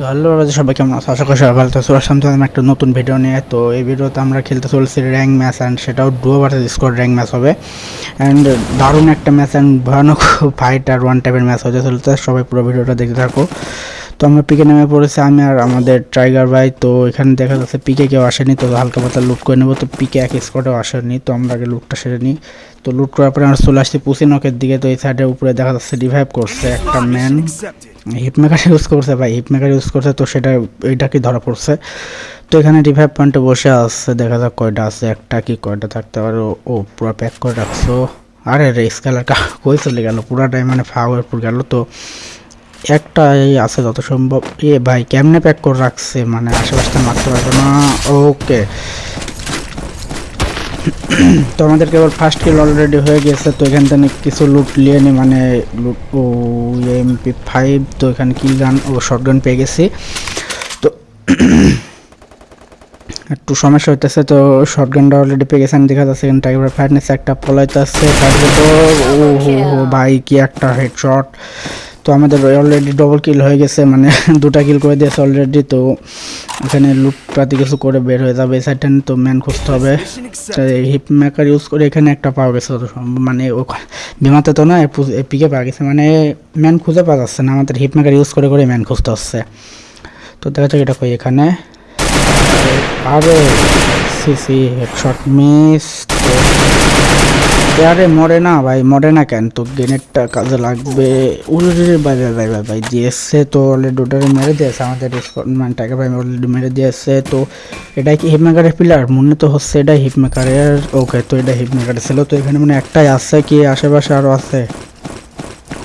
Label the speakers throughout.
Speaker 1: তো হ্যালো রাজা, সবাই কেমন আছো? আশা করি সবাই ভালো তো সামনে আমি একটা নতুন ভিডিও নিয়ে। তো এই ভিডিওতে আমরা খেলতে চলছি র্যাঙ্ক ম্যাচ অ্যান্ড সেটাও duo versus squad rank match হবে। অ্যান্ড দারুণ একটা ম্যাচ অ্যান্ড ভয়ানক ফাইট আর ওয়ান টাইপের ম্যাচ হতে চলতে সবাই পুরো ভিডিওটা দেখতে থাকো। তো আমরা পিকে নেমে পড়েছি, আমি আর আমাদের টাইগার ভাই। তো এখানে দেখা যাচ্ছে পিকে কেউ আসেনি, তো হালকা পাতলা লুট করে নেব। তো পিকে এক স্কোয়াডেও আসেনি, তো আমরা আগে লুটটা সেরে নিই। তো লুট করার পরে আমরা চলে আসছি পুসিনকের দিকে। তো এই সাইডের উপরে দেখা যাচ্ছে রিভাইভ করছে একটা ম্যান হিপমেকার ইউজ করছে ভাই হিপমেকার ইউজ করছে, তো সেটা এইটা কি ধরা পড়ছে? তো এখানে রিভাইভ পয়েন্টে বসে আছে, দেখা যাক কয়টা আছে, একটা কি কয়টা থাকতে পারে। ও- ও, পুরো প্যাক করে রাখছো। আরে রে স্কেলার কই চলে গেল? পুরাটাই মানে ফাওয়ার পুর গেল তো। একটা এই আছে যত সম্ভব এ ভাই, কেমনে প্যাক করে রাখছে? মানে আশেপাশটা মারতে পারবে না। ওকে। তো আমাদের কেবল ফার্স্ট কিল অলরেডি হয়ে গেছে, তো এখান থেকে কিছু লুট নিয়ে নি মানে লুট ও এমপি ফাইভ তো এখানে কিল গান ও শর্ট গান পেয়ে গেছি। তো একটু সমস্যা হইতেছে, তো শর্ট গানটা অলরেডি পেয়ে গেছে, আমি দেখা যাচ্ছে এখানে টাইগার ফায়ারনেস একটা পলাইতে আসছে ও, হো ভাই, কি একটা হেডশট তো আমাদের অলরেডি ডবল কিল হয়ে গেছে মানে দুটা কিল করে দিয়েছে অলরেডি তো এখানে লুট প্রাতি কিছু করে বের হয়ে যাবে সাইডটা তো ম্যান খুঁজতে হবে। হিপ মেকার ইউজ করে এখানে একটা পাওয়া গেছে মানে বিমাতে তো না পিকে পাওয়া গেছে মানে ম্যান খুঁজে পাওয়া যাচ্ছে না, আমাদের হিপ মেকার ইউজ করে করে ম্যান খুঁজতে হচ্ছে। তো দেখা যাক এটা কই এখানে। আরে সি সি হেডশট মিস আরে মরে না ভাই, মরে না কেন? তো গ্রেনেডটা কাজে লাগবে। উড়ে ভাই ভাই ভাই ভাই দিয়েছে তো অলরেডি ওটারে মেরে দিয়েছে, আমাদের টাইগার ভাই অলরেডি মেরে দিয়েছে। তো এটা কি হিপমেকারের পিলার মনে তো হচ্ছে এটা হিপমেকারের ওকে তো এটা হিপমেকারের ছিল। তো এখানে মানে একটাই আছে কি, আশেপাশে আরও আছে?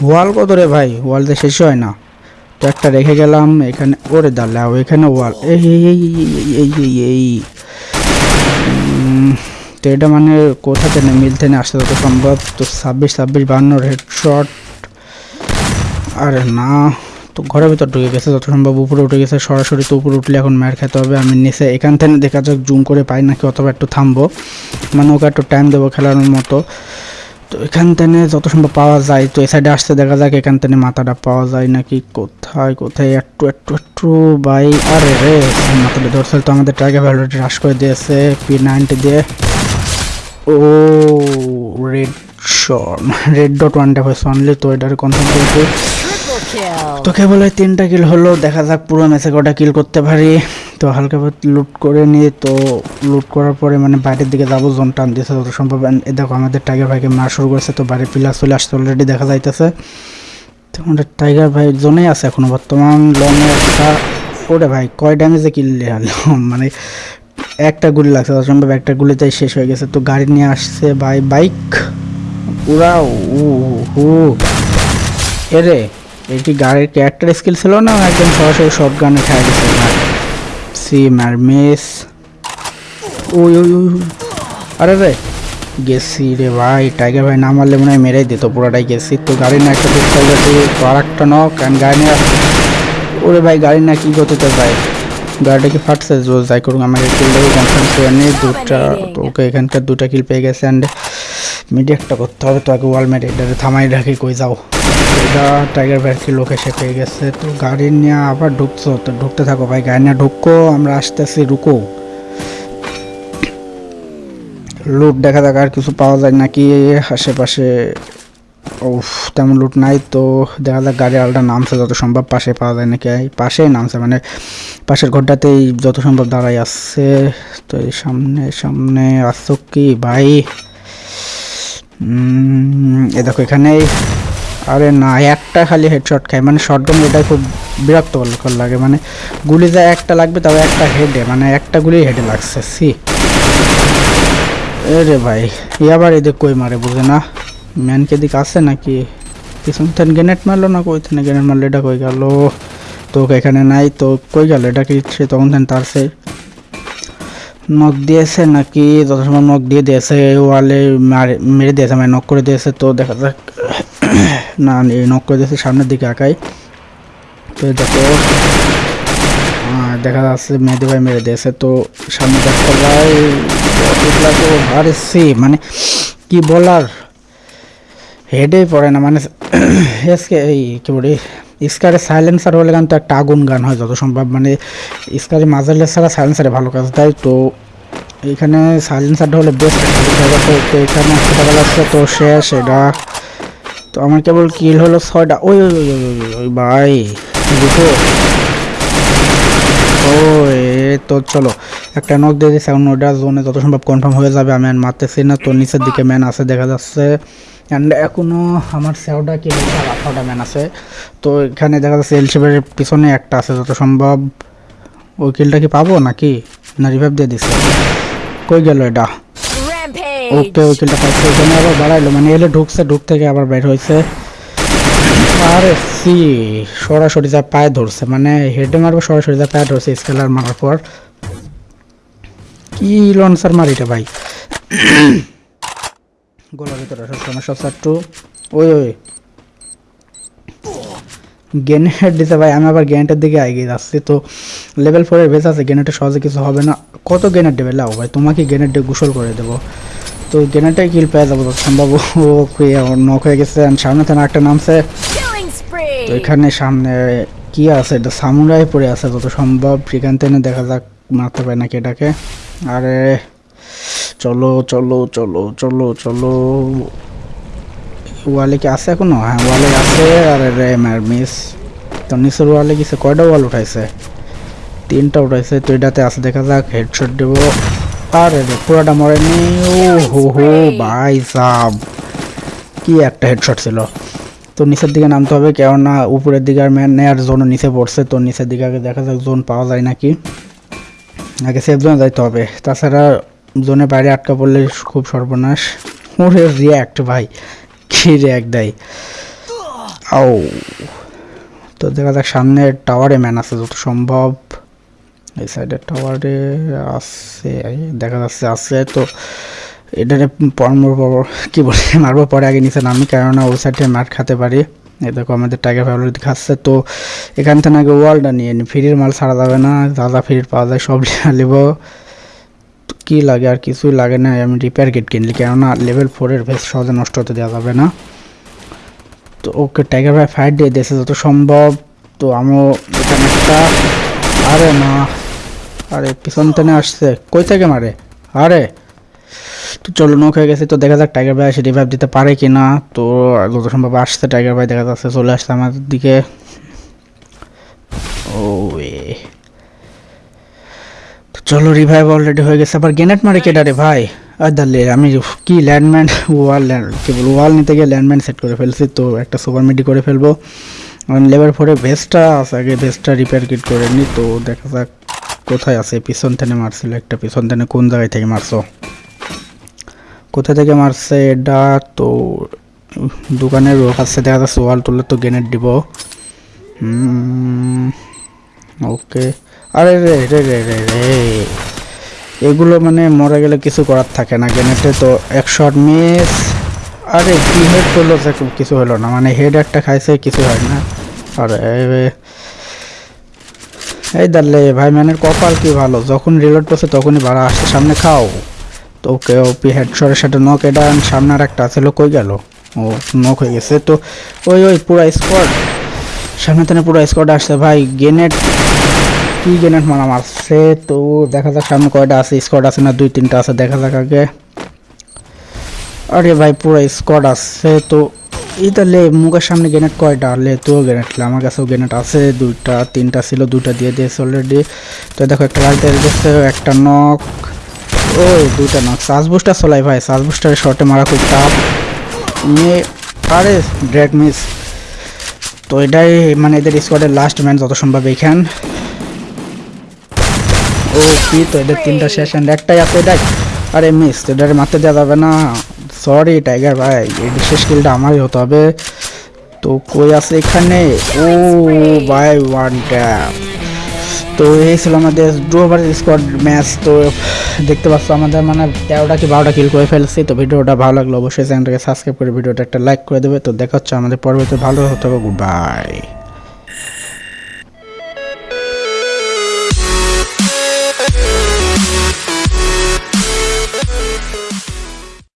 Speaker 1: ওয়াল কত রে ভাই? ওয়াল তো শেষ হয় না। তো একটা রেখে গেলাম, এখানে ওরে দাঁড়াও, এখানে ওয়াল এই এই এই এই এই তো এটা মানে কোথা থেকে মিলতে না আসতে যত সম্ভব? তো ছাব্বিশ ছাব্বিশ বাহান্নর হেডশট আরে না, তো ঘরের ভিতর ঢুকে গেছে যত সম্ভব। উপরে উঠে গেছে, সরাসরি তো উপরে উঠলে এখন মার খেতে হবে। আমি নিচে এখান থেকে দেখা যাক জুম করে পাই নাকি, অথবা একটু থামবো। মানে ওকে একটু টাইম দেবো খেলানোর মতো। তো এখান থেকে যত সম্ভব পাওয়া যায়, তো এই সাইডে আসতে দেখা যাক এখান থেকে মাথাটা পাওয়া যায় নাকি, কোথায় কোথায়, একটু একটু একটু বাই আরে রে, মাথাটা ধরছিল তো আমাদের টাইগার ভ্যালুটি হ্রাস করে দিয়েছে পি নাইনটি দিয়ে। ও রেড ডট ওয়ানটা হয়েছে অনলি তো এটার কনফার্ম করেছি
Speaker 2: Triple kill.
Speaker 1: তো কেবল এই তিনটা কিল হলো, দেখা যাক পুরো ম্যাচে কটা কিল করতে পারি। তো হালকা লুট করে নিয়ে, তো লুট করার পরে মানে বাইরের দিকে যাব জোন টান দিয়েছে যত সম্ভব। এ দেখো, আমাদের টাইগার ভাইকে মার শুরু করেছে, তো বাড়ির পিলার চলে আসছে অলরেডি দেখা যাইতেছে। তো আমাদের টাইগার ভাই জোনেই আছে এখনও বর্তমান লং একটা ওরে ভাই, কয় ড্যামেজে কিনলে মানে একটা গুলি লাগছে যত সম্ভব একটা গুলিতেই শেষ হয়ে গেছে। তো গাড়ি নিয়ে আসছে ভাই বাইক। পুরা উ হু। এরে কি গাড়ির ক্যারেক্টার স্কিল ছিল না? একদম সরাসরি শর্ট গানে খেয়ে গেছে সিম আর মিস ওই ওই। আরে রে, গেছি রে ভাই। টাইগার ভাই না মারলে মনে হয় মেরেই দিত, পুরাটাই গেছি। তো গাড়ি না একটা তো আর একটা নক কারণ গাড়ি না ওরে ভাই গাড়ি না কি গতিতে ভাই? গাড়িটা কি ফাটছে জোর যাই করুন আমাকে কিলটাকে কনফার্ম করে নিয়ে দুটা ওকে এখানকার দুটা কিল পেয়ে গেছে অ্যান্ড মিডিয়াটা করতে হবে তো আগে ওয়াল মেরে এটাকে থামাই রাখি, কই যাও। এটা টাইগার ব্যাটকে লোক এসে পেয়ে গেছে, তো গাড়ি নিয়ে আবার ঢুকছো, তো ঢুকতে থাকো ভাই, গাড়ি নিয়ে ঢুকো, আমরা আসতেছি, রুকো। লুট দেখা যাক আর কিছু পাওয়া যায় নাকি, আশেপাশে উফ, তেমন লুট নাই তো দেখা যাক গাড়ি আলটা নামছে যত সম্ভব, পাশে পাওয়া যায় নাকি? পাশেই নামছে মানে পাশের ঘরটাতেই যত সম্ভব দাঁড়াই আসছে তো এই সামনে সামনে আসছো কি ভাই? এ দেখো এখানে আরে না, একটা খালি হেডশট খায় মানে শটগান এটা খুব বিরক্ত লাগে মানে গুলি যা একটা লাগবে তাও একটা হেডে মানে একটা গুলি হেডে লাগছে সি রে ভাই ই আবার এদিক কই মারে, বুঝে না? ম্যানকে দিক আছে নাকি? পিছন থেকে গ্রেনেড মারলো না কই থেকে? গ্রেনেড মারলো এটা কই গেল? তো এখানে নাই, তো কই গেল? এটা কি সে তখন থেকে তার সে নখ দিয়েছে নাকি? যত সময় নখ দিয়ে দিয়েছে ওয়ালে মারে- দিয়েছে মানে নখ করে দিয়েছে, তো দেখা যাক। না নখ করে দিয়েছে সামনের দিকে আঁকাই তো দেখো। দেখা যাচ্ছে মেহেদি ভাই মেরে দিয়েছে, তো সামনে দেখতে ভাই। আরে মানে কি বলার? হেডে পড়ে না মানে এসকে এই কি বলি স্কারে সাইলেন্সার হলে গান তো একটা আগুন গান হয় যত সম্ভব মানে স্কারে মাজারলেস ছাড়া সাইলেন্সারে ভালো কাজ দেয় তো। এখানে সাইলেন্সারটা হলে বেস্ট তো এখানে ছোটোবেলা আসছে তো শেষ, এটা তো আমার কেবল কিল হলো ছয়টা, ওই ওই ওই ওই ওই ভাই দুটো ও তো চলো, একটা নক দিয়ে দিয়েছে এখন ওটা জোনে যত সম্ভব কনফার্ম হয়ে যাবে, আমি আর মারতেছি না, তো নিচের দিকে ম্যান আছে, দেখা যাচ্ছে। অ্যান্ড এখনও আমার সেওটা কি আঠারোটা ম্যান আছে। তো এখানে দেখা যাচ্ছে এলশেপের পিছনে একটা আছে যত সম্ভব। ওই কিলটা কি পাবো নাকি? না রিভাইভ দিয়ে দিছে। কই গেল এটা. ওকে ওই কিলটা পাইছে। ওখানে আবার বাড়াইলো মানে এলে ঢুকছে ঢুক থেকে আবার বের হয়েছে আরে সি সরাসরি যা পায়ে ধরছে মানে হেডে মারবো সরাসরি যা পায়ে ধরছে স্কেলার মারার পর। কি লঞ্চার মারিটা ভাই? গোলার ভিতরে সমস্যা ওই ওই। গ্রেনেড দিতে ভাই আমি আবার গ্রেনেডের দিকে এগিয়ে যাচ্ছি। তো লেভেল ফোরের বেস আছে গ্রেনেডে সহজে কিছু হবে না। কত গ্রেনেড দেবে? লাও ভাই তোমাকে গ্রেনেড দিয়ে গোসল করে দেবো। তো গ্রেনেডটাই কিল পেয়ে যাব সম্ভব ও নক হয়ে গেছে। সামনে থেকে একটা নামছে। তো এখানে সামনে কি আছে? এটা সামুরাই পড়ে আছে যত সম্ভব। সেখান থেকে দেখা যাক মারতে পারে নাকি এটাকে। আরে চলো চলো চলো চলো চলো। ওয়ালে কি আছে এখনও? হ্যাঁ ওয়ালে আছে। আরে রে, মার মিস। তো নিচের ওয়ালে কিছু কয়টা ওয়াল উঠাইছে? তিনটা উঠাইছে, তো এটাতে আছে, দেখা যাক হেডশট দেবো। আরে পুরোটা মরেনি ও হো হো, ভাই সাব। কি একটা হেডশট ছিল। তো নিচের দিকে নামতে হবে, কেননা উপরের দিকে আর ম্যান নেয়ার জোন নিচে পড়ছে, তো নিচের দিকে আগে দেখা যাক জোন পাওয়া যায় নাকি। আগে সেফ জোনে যাইতে হবে। তাছাড়া জোনে বাইরে আটকা পড়লে খুব সর্বনাশ। ওরে রিয়াক্ট ভাই, কি রিয়াক্ট দেয়। আও, তো দেখা যাক, সামনে টাওয়ারে ম্যান আছে যত সম্ভব। এই সাইডের টাওয়ারে আছে, দেখা যাচ্ছে আছে, তো এটারে পরমর কি বলে, মারবো পরে আগে নিচে নামি, কেননা ওই সাইডে মার খেতে পারি। এ দেখো, আমাদের টাইগার ফ্যামিলি খাচ্ছে, তো এখান থেকে আগে ওয়ালটা নিয়ে নি। ফ্রির মাল ছাড়া যাবে না, যা ফ্রির পাওয়া যায় সব নিব। কি লাগে আর কিছুই লাগে না, আমি রিপেয়ার কিট কিনলি। কেননা লেভেল ফোরের ভেস সহজে নষ্ট হতে দেওয়া যাবে না। তো ওকে টাইগার ভাই ফাইট দিয়ে দিয়েছে, যত সম্ভব। তো আমিও এখানে একটা আরে না। আরে, পিছন টেনে আসছে। কই থেকে মারে? আরে। তো চলো নৌক হয়ে গেছে। তো দেখা যাক টাইগার ভাই এসে রিভাইভ দিতে পারে কি না তো যত সম্ভব আসছে টাইগার ভাই দেখা যাচ্ছে চলে আসছে আমাদের দিকে। ও চলো রিভাইভ অলরেডি হয়ে গেছে। আবার গ্রেনেড মারে কেডা রে ভাই? আর দালে আমি কি ল্যান্ডম্যান ওয়াল কি বলব ওয়াল নিতে গিয়ে ল্যান্ডম্যান সেট করে ফেলছি তো, একটা সুপার মিডি করে ফেলব। লেবার ফোরে ভেস্টটা আছে, আগে ভেস্টটা রিপেয়ার কিট করে নি তো, দেখা যাক কোথায় আছে। পিছন থেকে মারছিল একটা, পিছন থেকে কোন জায়গায় থেকে মারছো? কোথা থেকে মারছে এটা তো দোকানের কাছে দেখা যাচ্ছে ওয়াল তুললে তো গ্রেনেড দিব। ওকে আরে রে রে রে রে রে। এগুলো মানে মরে গেলে কিছু করার থাকে না। গ্রেনেডে তো এক শট মিস। আরে, কি হেড করল কিছু হলো না। মানে হেড একটা খাইছে, কিছু হয় না। আরে এই দাঁড়লে ভাই ম্যানের কপাল কি ভালো? যখন রিলোড করছে, তখনই ভাড়া আসছে। সামনে খাও। তো ওকে ওপি হেডশটের সাথে নক এটা সামনে আর একটা ছিল কই গেল? ও নক হয়ে গেছে। তো, ওই ওই, পুরো স্কোয়াড সামনে থেকে পুরো স্কোয়াড আসছে। ভাই গেনেট কি গেনেট মারা মারছে তো দেখা যাক সামনে কয়টা আছে স্কোয়াড আছে না দুই তিনটা আছে, দেখা যাক আগে। আরে ভাই, পুরো স্কোয়াড আছে তো। এই তাহলে মুখের সামনে গ্রেনেড কয়টা? লে তো গ্রেনেড আমার কাছেও গ্রেনেড আছে, দুইটা, তিনটা ছিল, দুইটা দিয়ে দিয়েছে অলরেডি তো দেখো, একটা দিচ্ছে একটা নক ও দুইটা নক সাজ বুস্টার চলাই ভাই, সাজ বুস্টারের শর্টে মারা খুব টাফ নিয়ে আরে ড্রেক মিস তো এটাই মানে এদের স্কোয়াডের লাস্ট ম্যান যত সম্ভব এইখান। ও কি তো, এদের তিনটা শেষ and একটাই আছে এটাই আরে মিস এটারে মারতে দেওয়া যাবে না। সরি টাইগার ভাই, এই বিশেষ স্কিলটা আমারই হতে হবে। তো কই আছে এখানে? ও ভাই ওয়ান ট্যাপ তো এই ছিল আমাদের ডু ওভার স্কোয়াড ম্যাচ তো দেখতে পাচ্ছ আমাদের মানে তেরোটা কি বারোটা কিল করে ফেলছি। তো ভিডিওটা ভালো লাগল অবশ্যই চ্যানেলটাকে সাবস্ক্রাইব করে ভিডিওটা একটা লাইক করে দেবে। তো দেখা হচ্ছে আমাদের পরবর্তী ভালো হতে হবে। Good bye